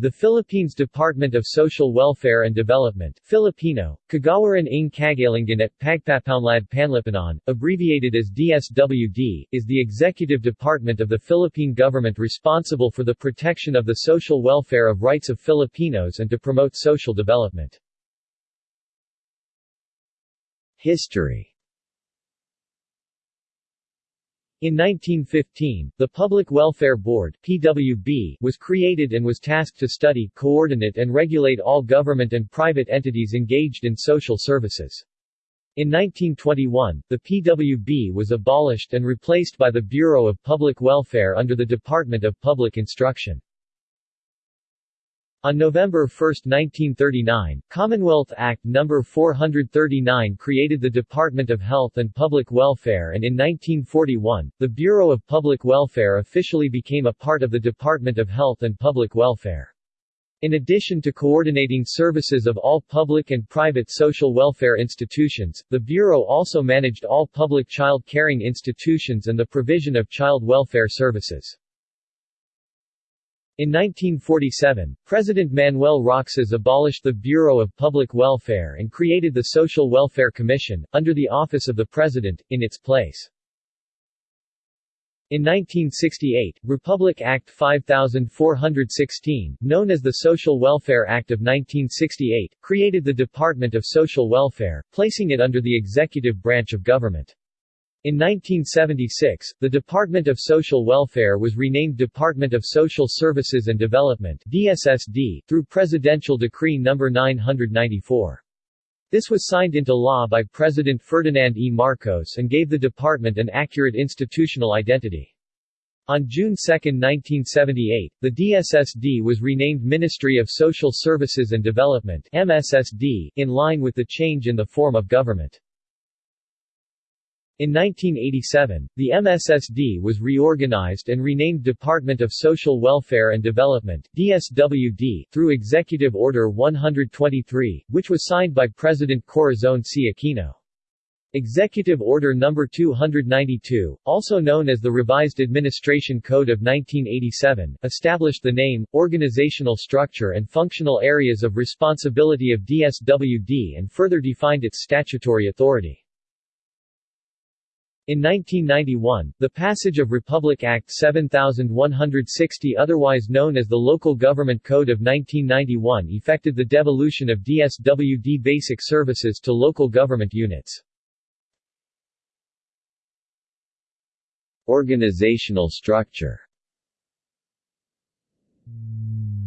The Philippines Department of Social Welfare and Development Filipino, Kagawaran ng Kagalingan at Pagpapaunlad Panlipunan, abbreviated as DSWD, is the executive department of the Philippine government responsible for the protection of the social welfare of rights of Filipinos and to promote social development. History In 1915, the Public Welfare Board PWB was created and was tasked to study, coordinate and regulate all government and private entities engaged in social services. In 1921, the PWB was abolished and replaced by the Bureau of Public Welfare under the Department of Public Instruction. On November 1, 1939, Commonwealth Act No. 439 created the Department of Health and Public Welfare and in 1941, the Bureau of Public Welfare officially became a part of the Department of Health and Public Welfare. In addition to coordinating services of all public and private social welfare institutions, the Bureau also managed all public child caring institutions and the provision of child welfare services. In 1947, President Manuel Roxas abolished the Bureau of Public Welfare and created the Social Welfare Commission, under the office of the President, in its place. In 1968, Republic Act 5416, known as the Social Welfare Act of 1968, created the Department of Social Welfare, placing it under the executive branch of government. In 1976, the Department of Social Welfare was renamed Department of Social Services and Development DSSD, through Presidential Decree No. 994. This was signed into law by President Ferdinand E. Marcos and gave the department an accurate institutional identity. On June 2, 1978, the DSSD was renamed Ministry of Social Services and Development MSSD, in line with the change in the form of government. In 1987, the MSSD was reorganized and renamed Department of Social Welfare and Development DSWD, through Executive Order 123, which was signed by President Corazon C. Aquino. Executive Order No. 292, also known as the Revised Administration Code of 1987, established the name, organizational structure and functional areas of responsibility of DSWD and further defined its statutory authority. In 1991, the passage of Republic Act 7160 otherwise known as the Local Government Code of 1991 effected the devolution of DSWD basic services to local government units. Organizational structure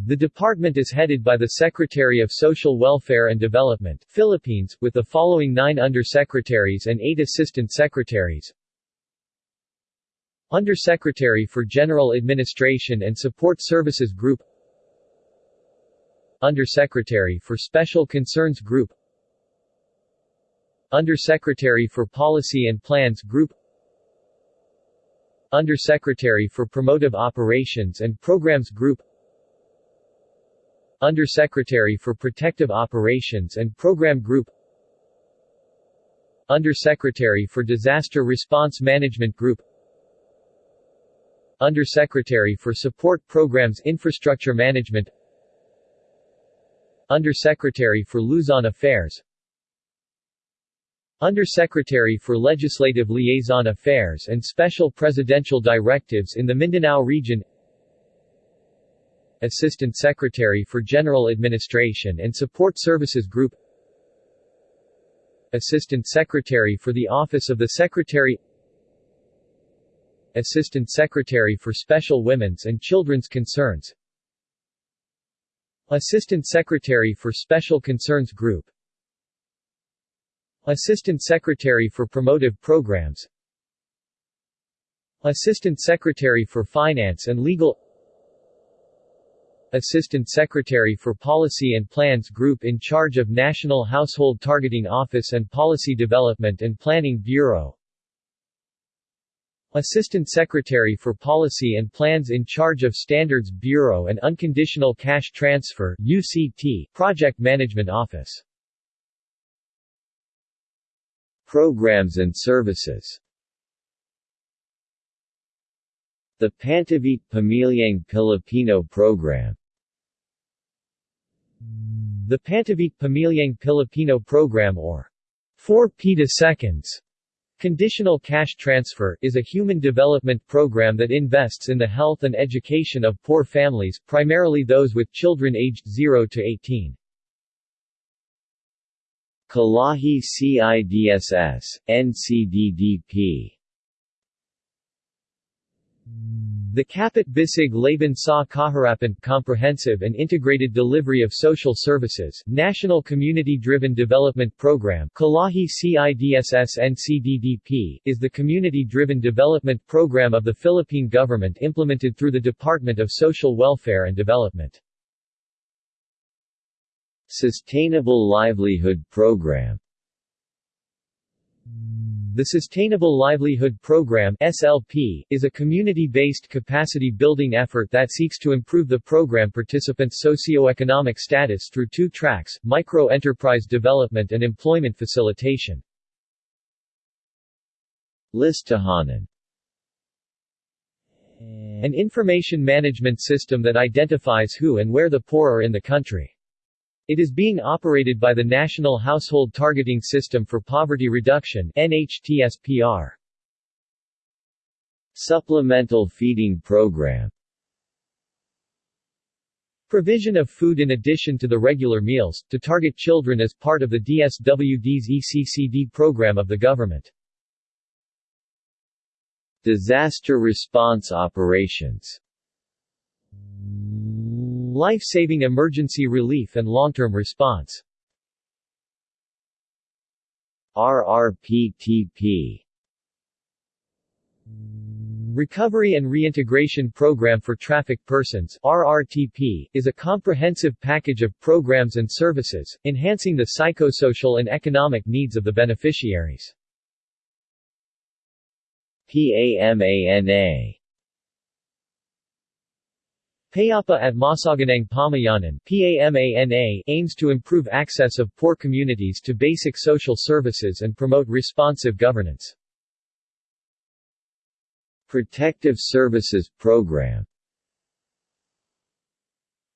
the department is headed by the Secretary of Social Welfare and Development Philippines, with the following nine undersecretaries and eight assistant secretaries. Undersecretary for General Administration and Support Services Group. Undersecretary for Special Concerns Group. Undersecretary for Policy and Plans Group. Undersecretary for Promotive Operations and Programs Group Undersecretary for Protective Operations and Program Group. Undersecretary for Disaster Response Management Group. Undersecretary for Support Programs Infrastructure Management. Undersecretary for Luzon Affairs. Undersecretary for Legislative Liaison Affairs and Special Presidential Directives in the Mindanao Region Assistant Secretary for General Administration and Support Services Group. Assistant Secretary for the Office of the Secretary. Assistant Secretary for Special Women's and Children's Concerns. Assistant Secretary for Special Concerns Group. Assistant Secretary for Promotive Programs. Assistant Secretary for Finance and Legal Assistant Secretary for Policy and Plans Group in charge of National Household Targeting Office and Policy Development and Planning Bureau. Assistant Secretary for Policy and Plans in charge of Standards Bureau and Unconditional Cash Transfer UCT, Project Management Office. Programs and services. The Pantawid Pamilyang Pilipino program The Pantawid Pamilyang Pilipino Program or 4p Seconds Conditional Cash Transfer, is a human development program that invests in the health and education of poor families, primarily those with children aged 0 to 18. Kalahi CIDSS, NCDDP the Kapit Bisig Laban sa Kahirapan Comprehensive and Integrated Delivery of Social Services National Community-Driven Development Program Kalahi CIDSS NCDDP is the community-driven development program of the Philippine government implemented through the Department of Social Welfare and Development. Sustainable Livelihood Program the Sustainable Livelihood Program SLP, is a community-based capacity-building effort that seeks to improve the program participants' socio-economic status through two tracks, micro-enterprise development and employment facilitation. Listahanan An information management system that identifies who and where the poor are in the country. It is being operated by the National Household Targeting System for Poverty Reduction NHTSPR. Supplemental Feeding Program Provision of food in addition to the regular meals, to target children as part of the DSWD's ECCD program of the government. Disaster Response Operations Life-saving emergency relief and long-term response. RRPTP Recovery and Reintegration Program for Trafficked Persons. RRTP, is a comprehensive package of programs and services, enhancing the psychosocial and economic needs of the beneficiaries. PAMANA Payapa at Masaganang Pamayanan PAMANA aims to improve access of poor communities to basic social services and promote responsive governance. Protective Services Program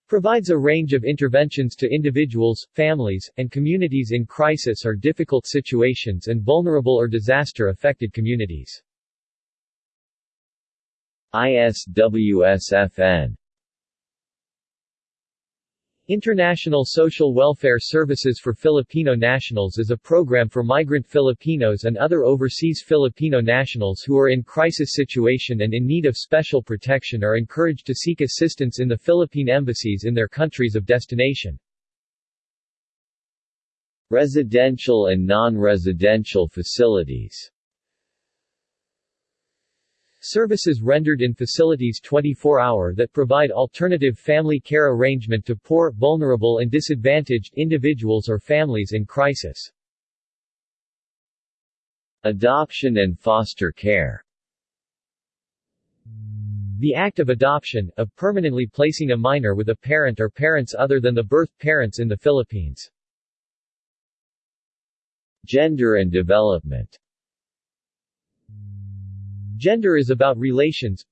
provides a range of interventions to individuals, families, and communities in crisis or difficult situations and vulnerable or disaster-affected communities. ISWSFN International Social Welfare Services for Filipino Nationals is a program for migrant Filipinos and other overseas Filipino nationals who are in crisis situation and in need of special protection are encouraged to seek assistance in the Philippine embassies in their countries of destination. Residential and non-residential facilities Services rendered in facilities 24-hour that provide alternative family care arrangement to poor, vulnerable and disadvantaged individuals or families in crisis. Adoption and foster care The act of adoption, of permanently placing a minor with a parent or parents other than the birth parents in the Philippines. Gender and development Gender is about relations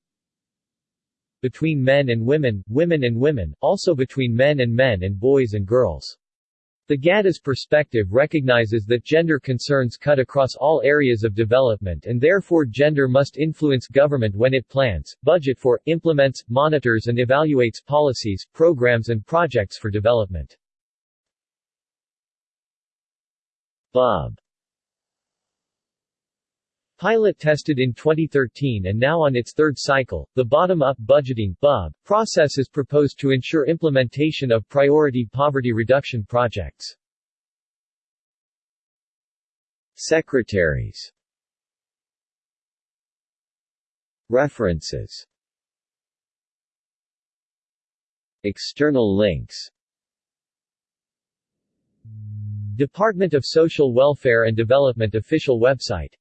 between men and women, women and women, also between men and men and boys and girls. The GADA's perspective recognizes that gender concerns cut across all areas of development and therefore gender must influence government when it plans, budget for, implements, monitors and evaluates policies, programs and projects for development. Bob Pilot tested in 2013 and now on its third cycle, the Bottom-Up Budgeting BUB, process is proposed to ensure implementation of priority poverty reduction projects. Secretaries. References. External links. Department of Social Welfare and Development official website